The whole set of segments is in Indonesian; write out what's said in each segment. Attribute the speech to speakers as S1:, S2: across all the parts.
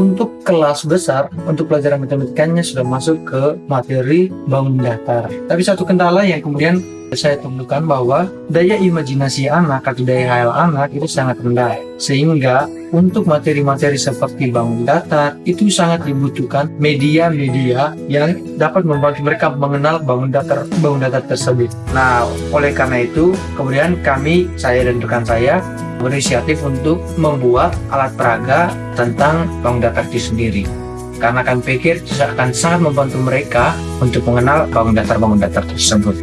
S1: Untuk kelas besar, untuk pelajaran matematikanya sudah masuk ke materi bangun datar. Tapi satu kendala yang kemudian saya temukan bahwa daya imajinasi anak atau daya hayal anak itu sangat rendah. Sehingga untuk materi-materi seperti bangun datar itu sangat dibutuhkan media-media yang dapat membantu mereka mengenal bangun datar bangun datar tersebut. Nah, oleh karena itu kemudian kami saya dan rekan saya berinisiatif untuk membuat alat peraga tentang bangun datar itu sendiri karena kami pikir akan sangat membantu mereka untuk mengenal bangun datar-bangun datar tersebut.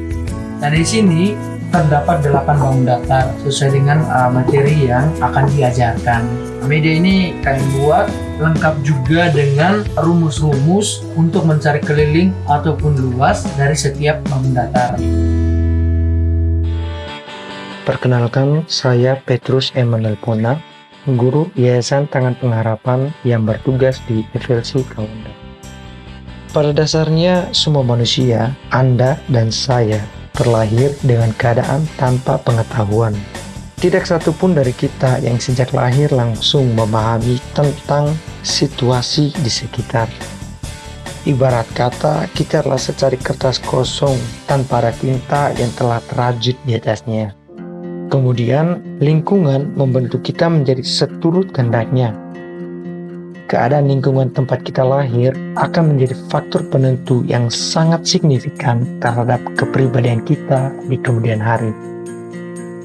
S1: Nah di sini terdapat delapan bangun datar sesuai dengan uh, materi yang akan diajarkan. Media ini kami buat lengkap juga dengan rumus-rumus untuk mencari keliling ataupun luas dari setiap bangun datar.
S2: Perkenalkan, saya Petrus Emanuel Pona, guru Yayasan Tangan Pengharapan yang bertugas di FLC Kaunda. Pada dasarnya, semua manusia, Anda dan saya, terlahir dengan keadaan tanpa pengetahuan. Tidak satu pun dari kita yang sejak lahir langsung memahami tentang situasi di sekitar. Ibarat kata, kita adalah secari kertas kosong tanpa ada tinta yang telah terajut di atasnya. Kemudian, lingkungan membentuk kita menjadi seturut kehendaknya keadaan lingkungan tempat kita lahir akan menjadi faktor penentu yang sangat signifikan terhadap kepribadian kita di kemudian hari.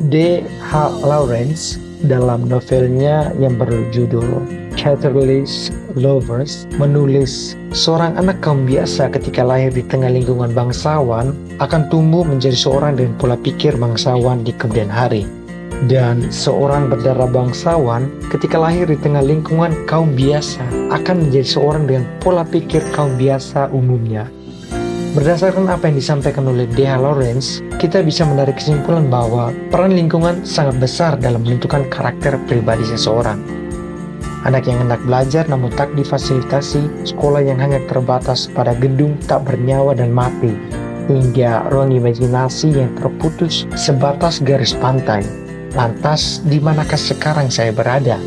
S2: D. H. Lawrence dalam novelnya yang berjudul Caterless Lovers menulis seorang anak kaum biasa ketika lahir di tengah lingkungan bangsawan akan tumbuh menjadi seorang dengan pola pikir bangsawan di kemudian hari dan seorang berdarah bangsawan ketika lahir di tengah lingkungan kaum biasa akan menjadi seorang dengan pola pikir kaum biasa umumnya. Berdasarkan apa yang disampaikan oleh D.H. Lawrence, kita bisa menarik kesimpulan bahwa peran lingkungan sangat besar dalam menentukan karakter pribadi seseorang. Anak yang hendak belajar namun tak difasilitasi, sekolah yang hanya terbatas pada gedung tak bernyawa dan mati, hingga ruang imajinasi yang terputus sebatas garis pantai, Lantas, di manakah sekarang saya berada?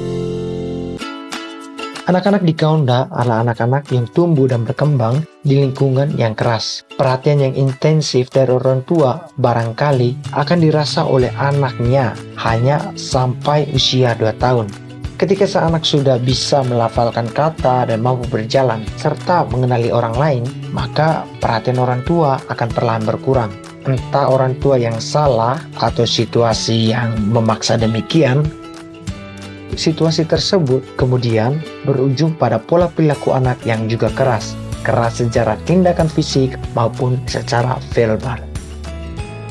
S2: Anak-anak di Kaunda adalah anak-anak yang tumbuh dan berkembang di lingkungan yang keras. Perhatian yang intensif dari orang tua barangkali akan dirasa oleh anaknya hanya sampai usia 2 tahun. Ketika sang anak sudah bisa melafalkan kata dan mampu berjalan serta mengenali orang lain, maka perhatian orang tua akan perlahan berkurang entah orang tua yang salah atau situasi yang memaksa demikian, situasi tersebut kemudian berujung pada pola perilaku anak yang juga keras, keras secara tindakan fisik maupun secara verbal.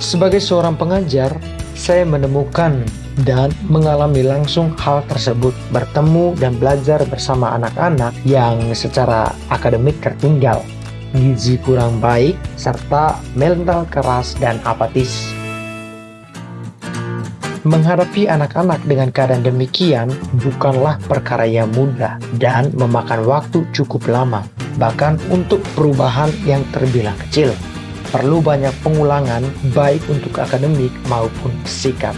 S2: Sebagai seorang pengajar, saya menemukan dan mengalami langsung hal tersebut bertemu dan belajar bersama anak-anak yang secara akademik tertinggal gizi kurang baik, serta mental keras dan apatis. Menghadapi anak-anak dengan keadaan demikian bukanlah perkara yang mudah dan memakan waktu cukup lama, bahkan untuk perubahan yang terbilang kecil. Perlu banyak pengulangan baik untuk akademik maupun sikap.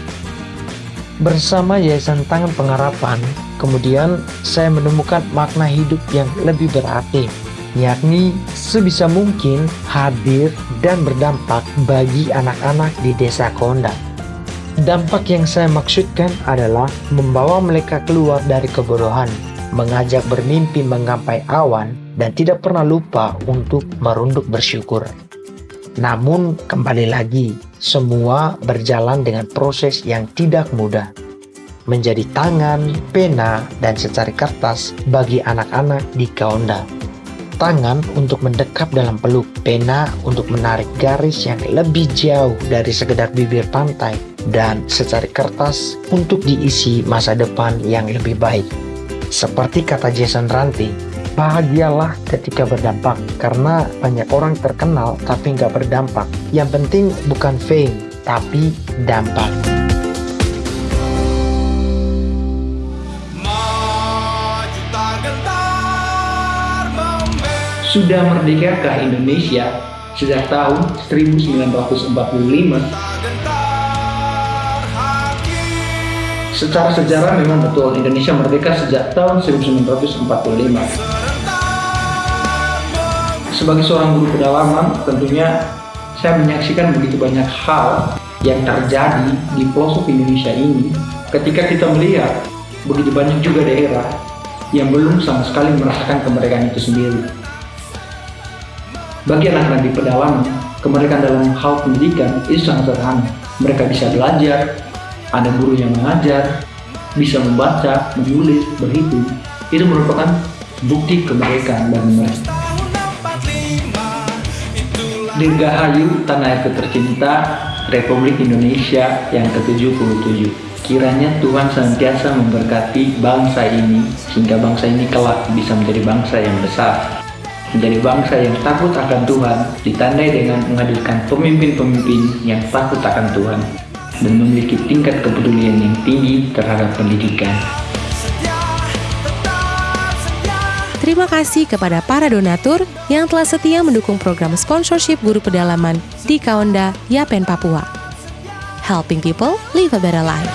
S2: Bersama Yayasan Tangan Pengharapan, kemudian saya menemukan makna hidup yang lebih berarti yakni sebisa mungkin hadir dan berdampak bagi anak-anak di desa Konda. Dampak yang saya maksudkan adalah membawa mereka keluar dari kebodohan, mengajak bermimpi menggapai awan, dan tidak pernah lupa untuk merunduk bersyukur. Namun kembali lagi, semua berjalan dengan proses yang tidak mudah. Menjadi tangan, pena, dan secari kertas bagi anak-anak di Kaonda tangan untuk mendekap dalam peluk, pena untuk menarik garis yang lebih jauh dari sekedar bibir pantai, dan secari kertas untuk diisi masa depan yang lebih baik. Seperti kata Jason Ranti, bahagialah ketika berdampak, karena banyak orang terkenal tapi nggak berdampak. Yang penting bukan fame, tapi dampak.
S1: sudah merdekakah Indonesia sejak tahun 1945
S2: Secara sejarah memang betul Indonesia merdeka sejak tahun 1945. Sebagai seorang guru pedalaman, tentunya saya menyaksikan begitu banyak hal yang terjadi di pelosok Indonesia ini ketika kita melihat begitu banyak juga daerah yang belum sama sekali merasakan kemerdekaan itu sendiri. Bagi anak-anak di pedalaman, kemerdekaan dalam hal pendidikan itu sangat sederhana. Mereka bisa belajar, ada guru yang mengajar, bisa membaca, menulis, berhitung. Itu merupakan bukti kemerdekaan bagi mereka. Dirgahayu tanah air tercinta Republik Indonesia yang ke-77. Kiranya Tuhan senantiasa memberkati bangsa ini sehingga bangsa ini kelak bisa menjadi bangsa yang besar. Menjadi bangsa yang takut akan Tuhan ditandai dengan menghadirkan pemimpin-pemimpin yang takut akan Tuhan dan memiliki tingkat kepedulian yang tinggi terhadap pendidikan.
S3: Terima kasih kepada para donatur yang telah setia mendukung program sponsorship guru pedalaman di Kaonda, Yapen, Papua. Helping people live a better life.